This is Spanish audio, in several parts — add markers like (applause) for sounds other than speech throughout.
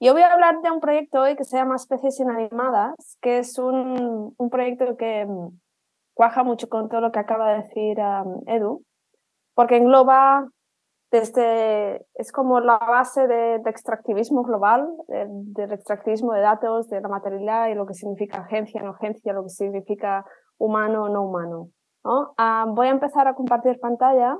Yo voy a hablar de un proyecto hoy que se llama Especies Inanimadas, que es un, proyecto que mm, cuaja mucho con todo lo que acaba de decir Edu, porque engloba desde, es como la base del extractivismo global, del, extractivismo de datos, de la materialidad y lo que significa agencia, no agencia, lo que significa humano no humano. ¿no? Voy a empezar a compartir pantalla.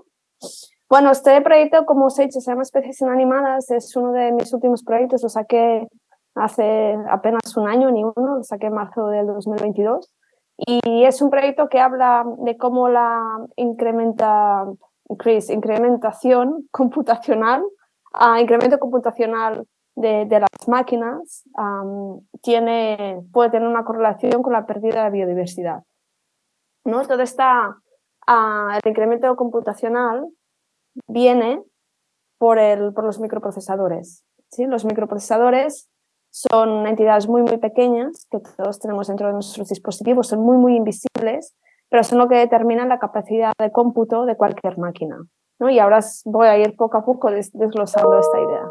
Bueno, este proyecto, como os he dicho, se llama Especies Inanimadas, es uno de mis últimos proyectos, lo saqué hace apenas un año, ni uno, lo saqué en marzo del 2022. Y es un proyecto que habla de cómo la incrementa, increase, incrementación (laughs) computacional, uh, incremento computacional de, de las máquinas um, tiene, puede tener una correlación con la pérdida de biodiversidad. ¿no? Todo está, uh, el incremento computacional viene por, el, por los microprocesadores. ¿sí? Los microprocesadores son entidades muy, muy pequeñas que todos tenemos dentro de nuestros dispositivos, son muy, muy invisibles, pero son lo que determinan la capacidad de cómputo de cualquier máquina. ¿no? Y ahora voy a ir poco a poco desglosando esta idea.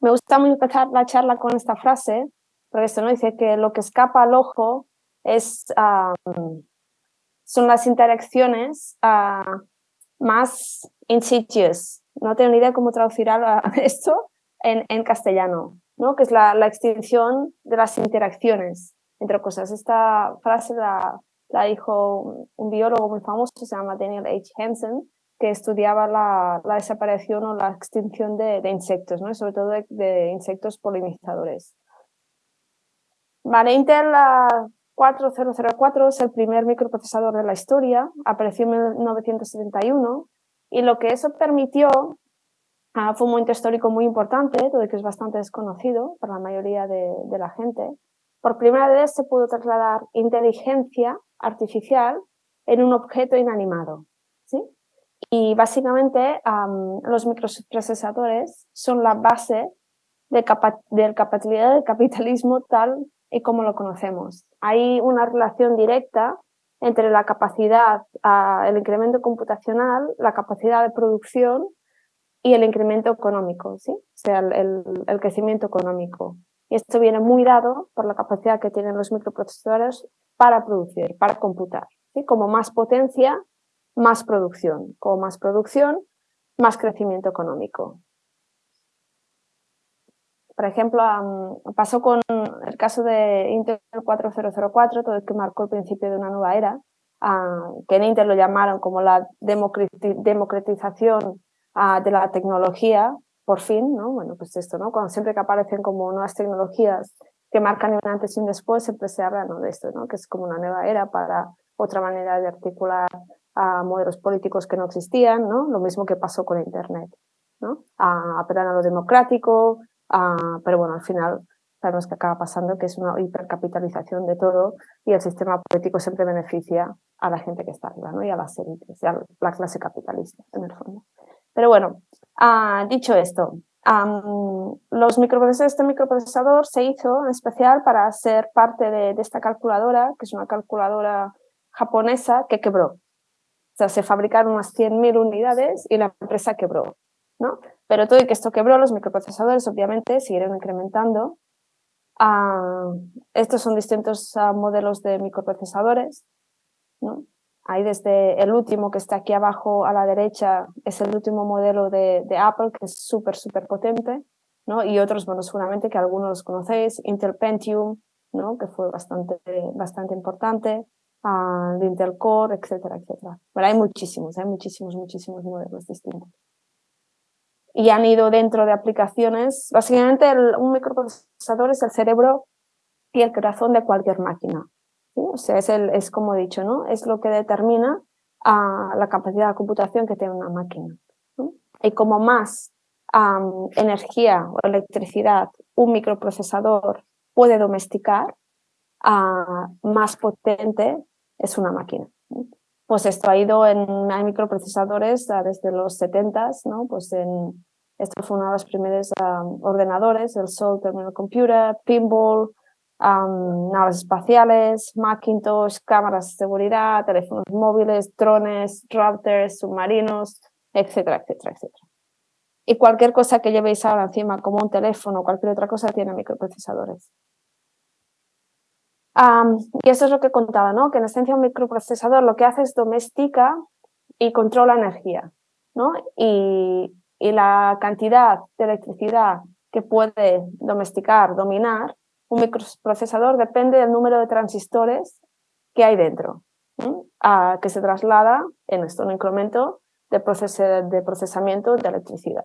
me gusta muy empezar la charla con esta frase, porque esto no dice que lo que escapa al ojo es son las interacciones uh, más insidious. No tengo ni idea cómo traducir (laughs) esto en, en castellano, ¿no? que es la, extinción de las interacciones entre cosas. Esta frase la, la dijo un biólogo muy famoso, se llama Daniel H. Hansen, que estudiaba la, la desaparición o la extinción de, insectos, ¿no? sobre todo de, insectos polinizadores. Vale, Intel 4004 es el primer microprocesador de la historia, apareció en 1971 y lo que eso permitió uh, fue un momento histórico muy importante, todo que es bastante desconocido para la mayoría de, de, la gente. Por primera vez se pudo trasladar inteligencia artificial en un objeto inanimado. ¿sí? Y básicamente um, los microprocesadores son la base de, capa del capitalismo tal y como lo conocemos. Hay una relación directa entre la capacidad, el incremento computacional, la capacidad de producción y el incremento económico, ¿sí? o sea, el, el, el, crecimiento económico. Y esto viene muy dado por la capacidad que tienen los microprocesadores para producir, para computar. ¿sí? Como más potencia, más producción. Como más producción, más crecimiento económico. Por ejemplo, um, pasó con el caso de Intel 4004, todo el que marcó el principio de una nueva era, que en Intel lo llamaron como la democratización uh, de la tecnología, por fin, ¿no? Bueno, pues esto, ¿no? Cuando siempre que aparecen como nuevas tecnologías que marcan un antes y un después, siempre se habla de esto, ¿no? Que es como una nueva era para otra manera de articular a modelos políticos que no existían, ¿no? Lo mismo que pasó con Internet, ¿no? A apelar a lo democrático, Uh, pero bueno, al final sabemos que acaba pasando que es una hipercapitalización de todo y el sistema político siempre beneficia a la gente que está arriba, ¿no? Y a las élites, a la clase capitalista, en el fondo. Pero bueno, uh, dicho esto, los microprocesadores, este microprocesador se hizo en especial para ser parte de, de esta calculadora, que es una calculadora japonesa que quebró. O sea, se fabricaron unas 100.000 unidades y la empresa quebró. ¿no? Pero todo y que esto quebró, los microprocesadores obviamente siguieron incrementando. Uh, estos son distintos uh, modelos de microprocesadores. ¿no? Hay desde el último que está aquí abajo a la derecha, es el último modelo de, de Apple, que es súper, súper potente. ¿no? Y otros, bueno, seguramente que algunos los conocéis, Intel Pentium, ¿no? que fue bastante, bastante importante, uh, Intel Core, etcétera, etcétera. Pero hay muchísimos, hay muchísimos, muchísimos modelos distintos y han ido dentro de aplicaciones. Básicamente un microprocesador es el cerebro y el corazón de cualquier máquina. O sea, es, el, es como he dicho, ¿no? Es lo que determina uh, la capacidad de computación que tiene una máquina. Y como más energía o electricidad un microprocesador puede domesticar, uh, más potente es una máquina. Pues esto ha ido en microprocesadores desde los 70 ¿no? Pues en, esto fue uno de los primeros ordenadores, el Sol Terminal Computer, Pinball, naves espaciales, Macintosh, cámaras de seguridad, teléfonos móviles, drones, routers, submarinos, etcétera, etcétera, etcétera. y cualquier cosa que llevéis ahora encima, como un teléfono o cualquier otra cosa, tiene microprocesadores. Y eso es lo que contaba, ¿no? que en esencia un microprocesador lo que hace es domestica y controla energía. ¿no? Y, y la cantidad de electricidad que puede domesticar, dominar, un microprocesador depende del número de transistores que hay dentro, a, que se traslada en esto, un incremento de, de procesamiento de electricidad.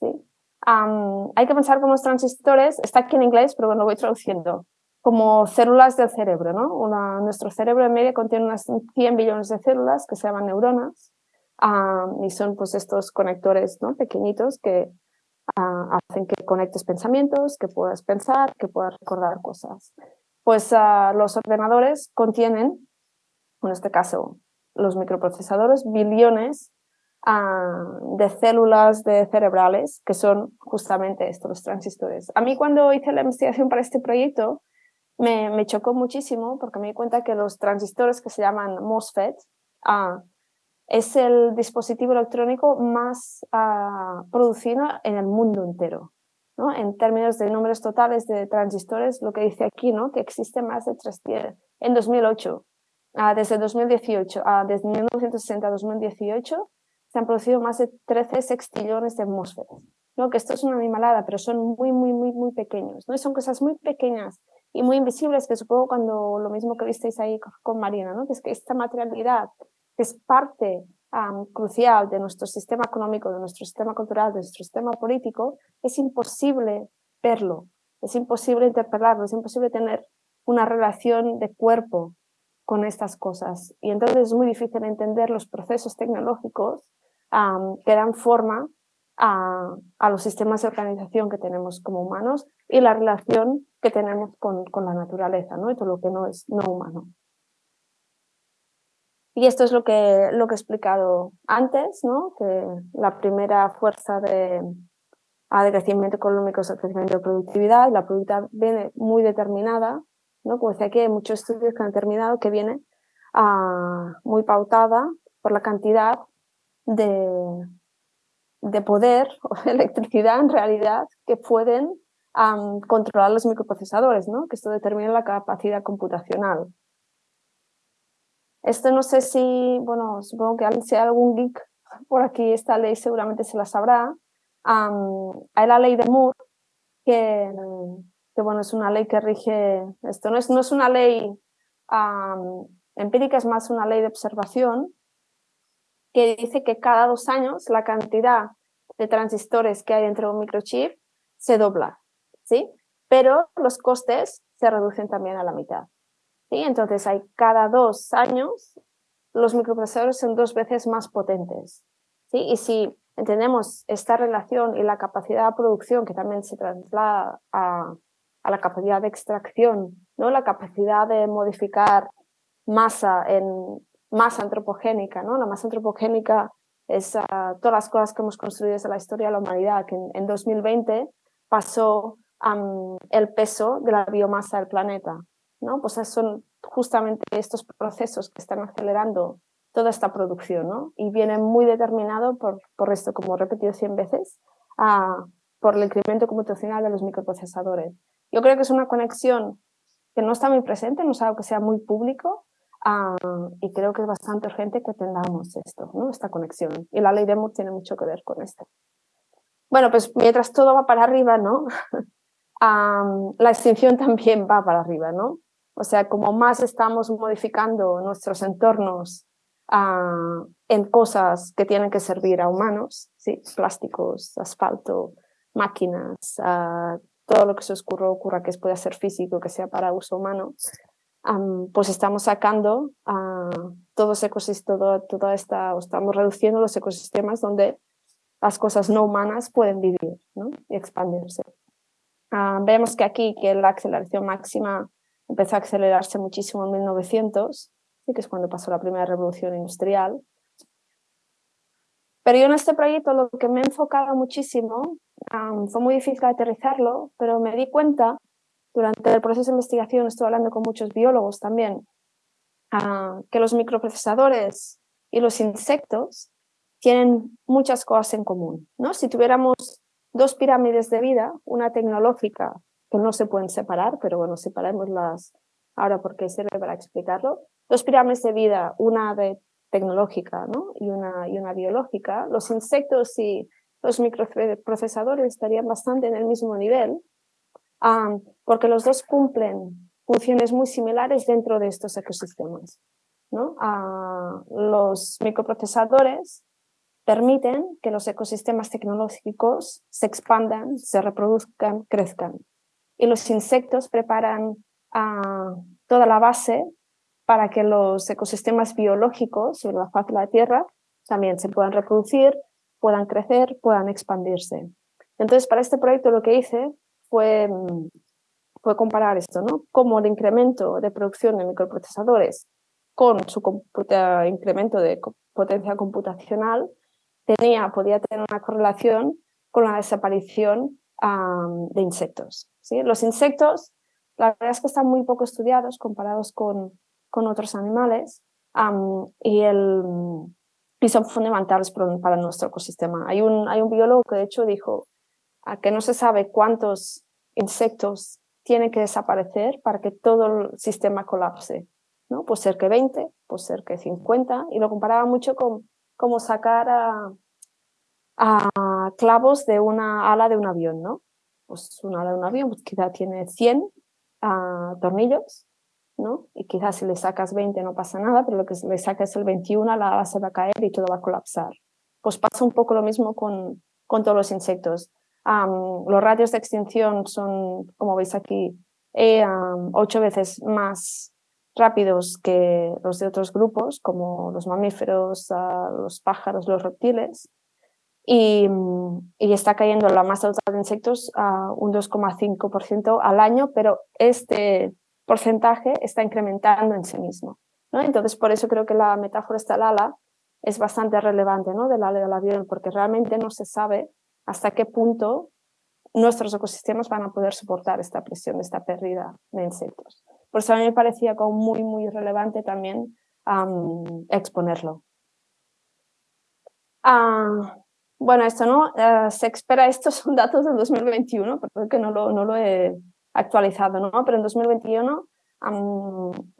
¿sí? hay que pensar como los transistores, está aquí en inglés, pero lo voy traduciendo, como células del cerebro. ¿no? nuestro cerebro en medio contiene unas 100 billones de células que se llaman neuronas y son pues estos conectores ¿no? pequeñitos que hacen que conectes pensamientos, que puedas pensar, que puedas recordar cosas. Pues los ordenadores contienen, en este caso los microprocesadores, billones de células de cerebrales que son justamente estos, los transistores. A mí cuando hice la investigación para este proyecto me, chocó muchísimo porque me di cuenta que los transistores que se llaman MOSFET es el dispositivo electrónico más uh, producido en el mundo entero. ¿no? En términos de números totales de transistores, lo que dice aquí, ¿no? que existe más de 300. En 2008, uh, desde 2018, uh, desde 1960 a 2018, se han producido más de 13 sextillones de atmósferas. ¿no? Que esto es una animalada, pero son muy, muy, muy, muy pequeños. ¿no? Son cosas muy pequeñas y muy invisibles que supongo cuando lo mismo que visteis ahí con Marina, ¿no? que es que esta materialidad es parte crucial de nuestro sistema económico, de nuestro sistema cultural, de nuestro sistema político, es imposible verlo, es imposible interpelarlo, es imposible tener una relación de cuerpo con estas cosas. Y entonces es muy difícil entender los procesos tecnológicos que dan forma a, los sistemas de organización que tenemos como humanos y la relación que tenemos con, con la naturaleza ¿no? y todo lo que no es no humano. Y esto es lo que, lo que he explicado antes, ¿no? que la primera fuerza de, de crecimiento económico es el crecimiento de productividad, la productividad viene muy determinada, ¿no? como decía aquí, hay muchos estudios que han determinado que viene ah, muy pautada por la cantidad de, de poder o electricidad en realidad que pueden controlar los microprocesadores, ¿no? que esto determina la capacidad computacional. Esto no sé si, bueno, supongo que si hay algún geek por aquí, esta ley seguramente se la sabrá. hay la ley de Moore, que, que, bueno, es una ley que rige, esto no es, no es una ley empírica, es más una ley de observación, que dice que cada dos años la cantidad de transistores que hay dentro de un microchip se dobla, ¿sí? Pero los costes se reducen también a la mitad. Entonces hay cada dos años los microprocesadores son dos veces más potentes. ¿sí? Y si entendemos esta relación y la capacidad de producción que también se traslada a, a la capacidad de extracción, ¿no? la capacidad de modificar masa en masa antropogénica. ¿no? La masa antropogénica es ah, todas las cosas que hemos construido desde la historia de la humanidad, que en, 2020 pasó el peso de la biomasa del planeta. ¿no? Pues son justamente estos procesos que están acelerando toda esta producción, ¿no? Y viene muy determinado por, por esto, como he repetido 100 veces, por el incremento computacional de los microprocesadores. Yo creo que es una conexión que no está muy presente, no es algo que sea muy público, y creo que es bastante urgente que tengamos esto, ¿no? esta conexión. Y la ley de Moore tiene mucho que ver con esto. Bueno, pues mientras todo va para arriba, ¿no? (laughs) la extinción también va para arriba, ¿no? O sea, como más estamos modificando nuestros entornos ah, en cosas que tienen que servir a humanos, ¿sí? plásticos, asfalto, máquinas, ah, todo lo que se ocurra, ocurra que pueda ser físico, que sea para uso humano, pues estamos sacando a todo ese ecosistema, toda esta, estamos reduciendo los ecosistemas donde las cosas no humanas pueden vivir y expandirse. Ah, vemos que aquí que la aceleración máxima empezó a acelerarse muchísimo en 1900, que es cuando pasó la primera revolución industrial. Pero yo en este proyecto lo que me he enfocado muchísimo, fue muy difícil aterrizarlo, pero me di cuenta, durante el proceso de investigación estuve hablando con muchos biólogos también, que los microprocesadores y los insectos tienen muchas cosas en común. ¿no? Si tuviéramos dos pirámides de vida, una tecnológica que no se pueden separar, pero bueno, separémoslas ahora porque sirve para explicarlo. Dos pirámides de vida, una de tecnológica ¿no? y, una, y una biológica. Los insectos y los microprocesadores estarían bastante en el mismo nivel, porque los dos cumplen funciones muy similares dentro de estos ecosistemas. ¿no? los microprocesadores permiten que los ecosistemas tecnológicos se expandan, se reproduzcan, crezcan. Y los insectos preparan toda la base para que los ecosistemas biológicos sobre la faz de la Tierra también se puedan reproducir, puedan crecer, puedan expandirse. Entonces, para este proyecto lo que hice fue, fue comparar esto, ¿no? Cómo el incremento de producción de microprocesadores con su incremento de potencia computacional tenía, podía tener una correlación con la desaparición de insectos. ¿sí? Los insectos, la verdad es que están muy poco estudiados comparados con, con otros animales y, el, y son fundamentales para nuestro ecosistema. Hay un, hay un biólogo que de hecho dijo que no se sabe cuántos insectos tienen que desaparecer para que todo el sistema colapse. ¿no? Puede ser que 20, puede ser que 50, y lo comparaba mucho con cómo sacar a, a, clavos de una ala de un avión. ¿no? Pues una ala de un avión pues quizá tiene 100 ah, tornillos, ¿no? y quizás si le sacas 20 no pasa nada, pero lo que le sacas el 21, la ala se va a caer y todo va a colapsar. Pues pasa un poco lo mismo con, con todos los insectos los radios de extinción son, como veis aquí, eh, ocho veces más rápidos que los de otros grupos, como los mamíferos, los pájaros, los reptiles. Y, y, está cayendo la masa total de insectos a un 2,5% al año, pero este porcentaje está incrementando en sí mismo. Entonces, por eso creo que la metáfora esta ala es bastante relevante ¿no? del ala del avión, porque realmente no se sabe hasta qué punto nuestros ecosistemas van a poder soportar esta presión, esta pérdida de insectos. Por eso a mí me parecía como muy, muy relevante también exponerlo. Ah, bueno, esto no, eh, se espera, estos (laughs) son datos del 2021, porque no lo, no lo he actualizado, ¿no? pero en 2021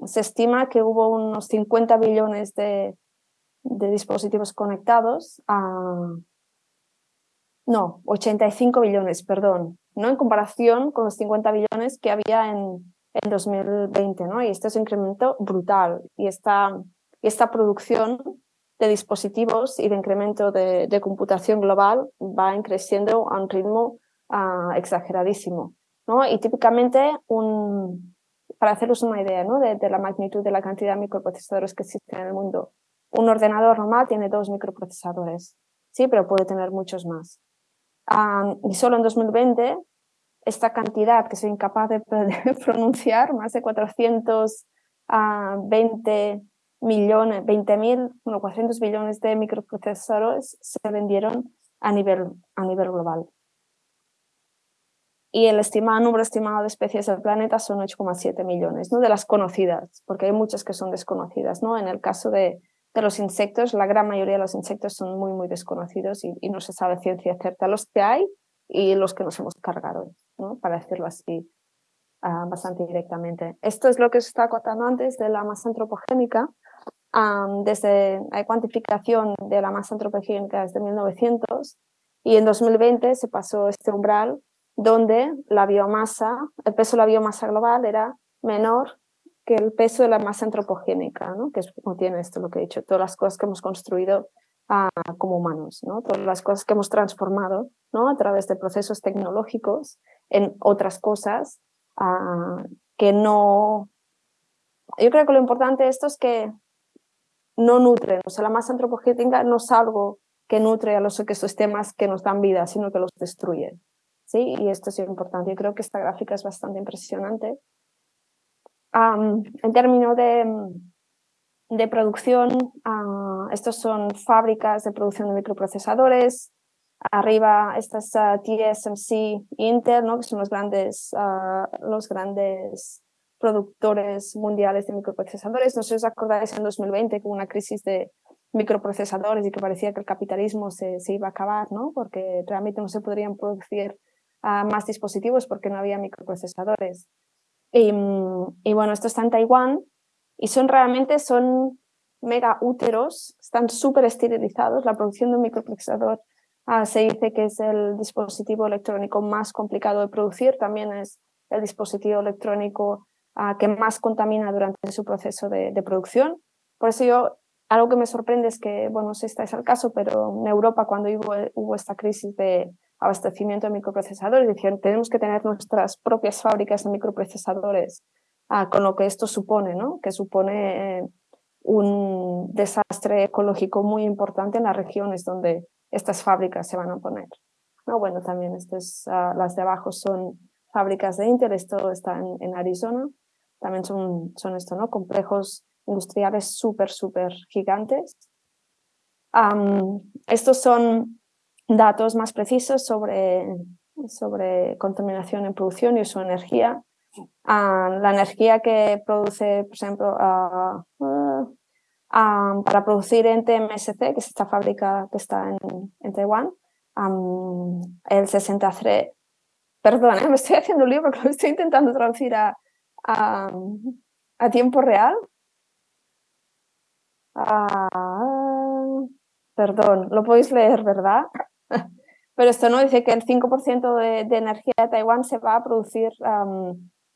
se estima que hubo unos 50 billones de, de dispositivos conectados a no, 85 billones, perdón, ¿no? en comparación con los 50 billones que había en, en 2020. ¿no? Y este es un incremento brutal. Y esta, esta producción de dispositivos y de incremento de, computación global va creciendo a un ritmo uh, exageradísimo. ¿no? Y típicamente, un, para haceros una idea ¿no? de, la magnitud de la cantidad de microprocesadores que existen en el mundo, un ordenador normal tiene dos microprocesadores, sí, pero puede tener muchos más y solo en 2020, esta cantidad que soy incapaz de, (laughs) pronunciar, más de 420 millones, 20.000, bueno, 400 billones de microprocesadores se vendieron a nivel, a nivel global. Y el estimado, número estimado de especies del planeta son 8,7 millones, ¿no? de las conocidas, porque hay muchas que son desconocidas. ¿no? En el caso de, de los insectos, la gran mayoría de los insectos son muy, muy desconocidos y, no se sabe ciencia cierta los que hay y los que nos hemos cargado, para decirlo así ah, bastante directamente. Esto es lo que se está contando antes de la masa antropogénica. desde la cuantificación de la masa antropogénica desde 1900 y en 2020 se pasó este umbral donde la biomasa, el peso de la biomasa global era menor que el peso de la masa antropogénica, ¿no? que es como tiene esto lo que he dicho, todas las cosas que hemos construido ah, como humanos, ¿no? todas las cosas que hemos transformado ¿no? a través de procesos tecnológicos en otras cosas ah, que no... Yo creo que lo importante de esto es que no nutren, o sea, la masa antropogénica no es algo que nutre a los ecosistemas que nos dan vida, sino que los destruye. ¿sí? Y esto es importante. Yo creo que esta gráfica es bastante impresionante en términos de, producción, uh, estos son fábricas de producción de microprocesadores. Arriba estas uh, TSMC Intel, ¿no? que son los grandes, ah, los grandes productores mundiales de microprocesadores. No sé si os acordáis en 2020 con una crisis de, microprocesadores y que parecía que el capitalismo se, iba a acabar, ¿no? porque realmente no se podrían producir ah, más dispositivos porque no había microprocesadores. Y, y, bueno, esto está en Taiwán y son realmente son mega úteros, están súper esterilizados. La producción de un microprocesador ah, se dice que es el dispositivo electrónico más complicado de producir, también es el dispositivo electrónico ah, que más contamina durante su proceso de, producción. Por eso yo algo que me sorprende es que, bueno, si estáis al caso, pero en Europa cuando hubo esta crisis de abastecimiento de microprocesadores, decían, tenemos que tener nuestras propias fábricas de microprocesadores, ah, con lo que esto supone, ¿no? Que supone eh, un desastre ecológico muy importante en las regiones donde estas fábricas se van a poner. No, bueno, también estas, ah, las de abajo son fábricas de Intel, esto está en, en Arizona, también son, son esto, ¿no? Complejos industriales súper, súper gigantes. estos son datos más precisos sobre, sobre contaminación en producción y su energía. la energía que produce, por ejemplo, para producir en TMSC, que es esta fábrica que está en, Taiwán, el 63, perdón, ¿eh? (laughs) me estoy haciendo un libro porque lo estoy intentando traducir a, a tiempo real, Ah, perdón, lo podéis leer, ¿verdad? (laughs) Pero esto no dice que el 5% de, energía de Taiwán se va a producir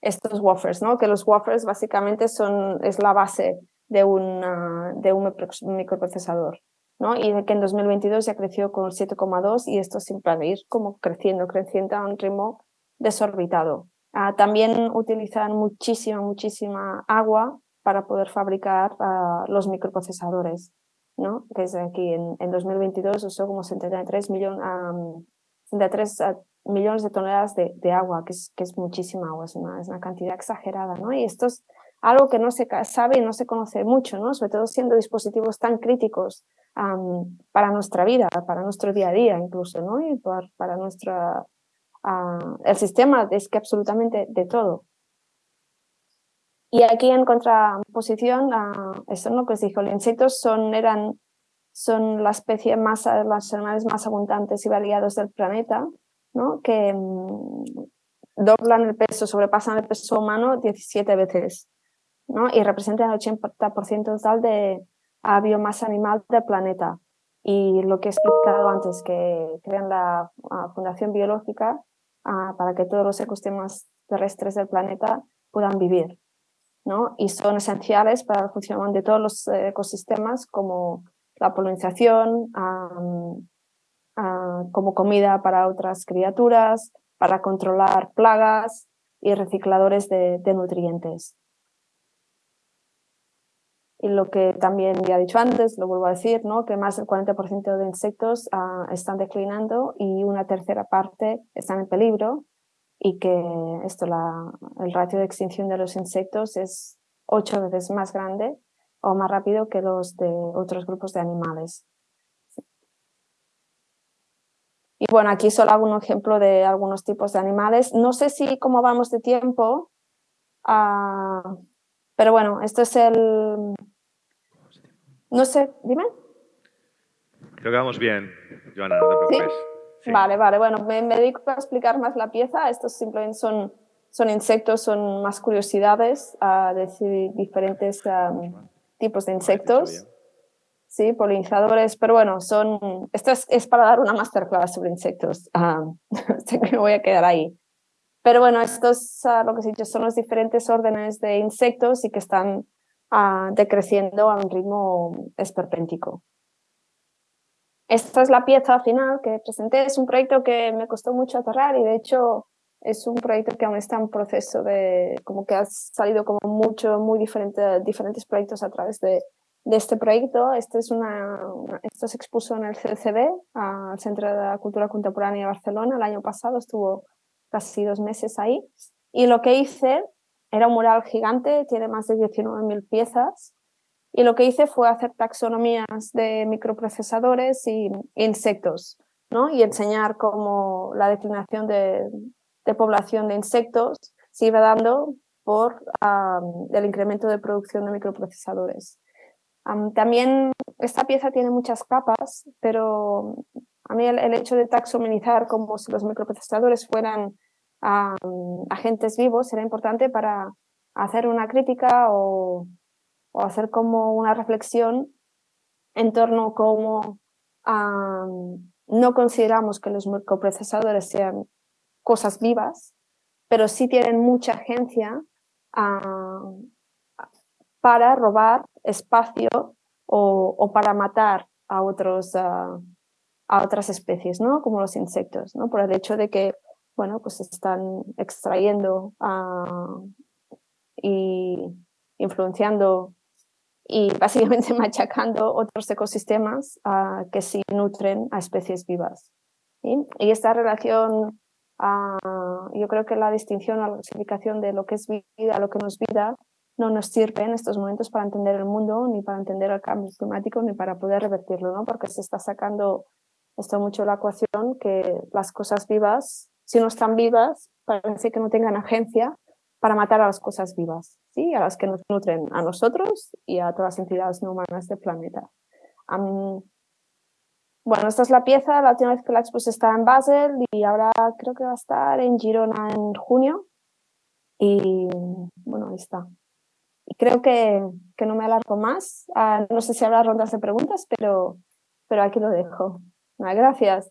estos wafers, ¿no? Que los wafers básicamente son, es la base de, una, de un microprocesador, ¿no? Y de que en 2022 ya creció con 7,2 y esto siempre va a ir como creciendo, creciendo a un ritmo desorbitado. Ah, también utilizan muchísima, muchísima agua para poder fabricar uh, los microprocesadores, ¿no? Desde aquí en, en 2022 usó como 73, millón, um, 73 uh, millones de toneladas de, de, agua, que es, que es muchísima agua, es una, es una cantidad exagerada, ¿no? Y esto es algo que no se sabe y no se conoce mucho, ¿no? Sobre todo siendo dispositivos tan críticos para nuestra vida, para nuestro día a día incluso, ¿no? Y para, para nuestra... Uh, el sistema es que absolutamente de todo. Y aquí en contraposición a esto ¿no? que os dijo, los insectos son, eran, son la especie más, los animales más abundantes y variados del planeta, ¿no? que mm, doblan el peso, sobrepasan el peso humano 17 veces ¿no? y representan el 80% total de la biomasa animal del planeta. Y lo que he explicado antes, que crean la Fundación Biológica ah, para que todos los ecosistemas terrestres del planeta puedan vivir y son esenciales para el funcionamiento de todos los eh, ecosistemas como la polinización, como comida para otras criaturas, para controlar plagas y recicladores de, nutrientes. Y lo que también ya he dicho antes, lo vuelvo a decir, ¿no? que más del 40% de insectos ah, están declinando y una tercera parte están en peligro y que esto, la, el ratio de extinción de los insectos es ocho veces más grande o más rápido que los de otros grupos de animales. Y bueno, aquí solo hago un ejemplo de algunos tipos de animales. No sé si cómo vamos de tiempo, ah, pero bueno, esto es el... No sé, dime. Creo que vamos bien, Joana, no te preocupes. Vale, vale, bueno, me, dedico a explicar más la pieza, estos simplemente son, son insectos, son más curiosidades, a decir diferentes tipos de insectos, sí, polinizadores, pero bueno, son, esto es, para dar una masterclass sobre insectos, (laughs) sé que me voy a quedar ahí. Pero bueno, estos, lo que he dicho, son los diferentes órdenes de insectos y que están ah, decreciendo a un ritmo esperpéntico. Esta es la pieza final que presenté. Es un proyecto que me costó mucho aterrar y de hecho es un proyecto que aún está en proceso de, como que ha salido como mucho, muy diferente, diferentes proyectos a través de, de este proyecto. Este es una, esto se expuso en el CCB, al Centro de la Cultura Contemporánea de Barcelona, el año pasado, estuvo casi dos meses ahí. Y lo que hice era un mural gigante, tiene más de 19.000 piezas, y lo que hice fue hacer taxonomías de microprocesadores y insectos, ¿no? Y enseñar cómo la declinación de, población de insectos se iba dando por el incremento de producción de microprocesadores. también esta pieza tiene muchas capas, pero a mí el, hecho de taxonomizar como si los microprocesadores fueran agentes vivos era importante para hacer una crítica o, hacer como una reflexión en torno a cómo no consideramos que los microprocesadores sean cosas vivas, pero sí tienen mucha agencia para robar espacio o, para matar a, otros, a otras especies, ¿no? como los insectos, ¿no? por el hecho de que bueno, pues están extrayendo y influenciando y básicamente (laughs) machacando otros ecosistemas que sí nutren a especies vivas. Y esta relación, yo creo que la distinción o la clasificación de lo que es vida, lo que no es vida, no nos sirve en estos momentos para entender el mundo, ni para entender el cambio climático, ni para poder revertirlo, ¿no? porque se está sacando esto mucho la ecuación que las cosas vivas, si no están vivas, parece que no tengan agencia para matar a las cosas vivas, ¿sí? a las que nos nutren a nosotros y a todas las entidades no humanas del planeta. bueno, esta es la pieza, la última vez que la expuse está en Basel y ahora creo que va a estar en Girona en junio. Y bueno, ahí está. Y creo que, que no me alargo más. Ah, no sé si habrá rondas de preguntas, pero, pero aquí lo dejo. gracias.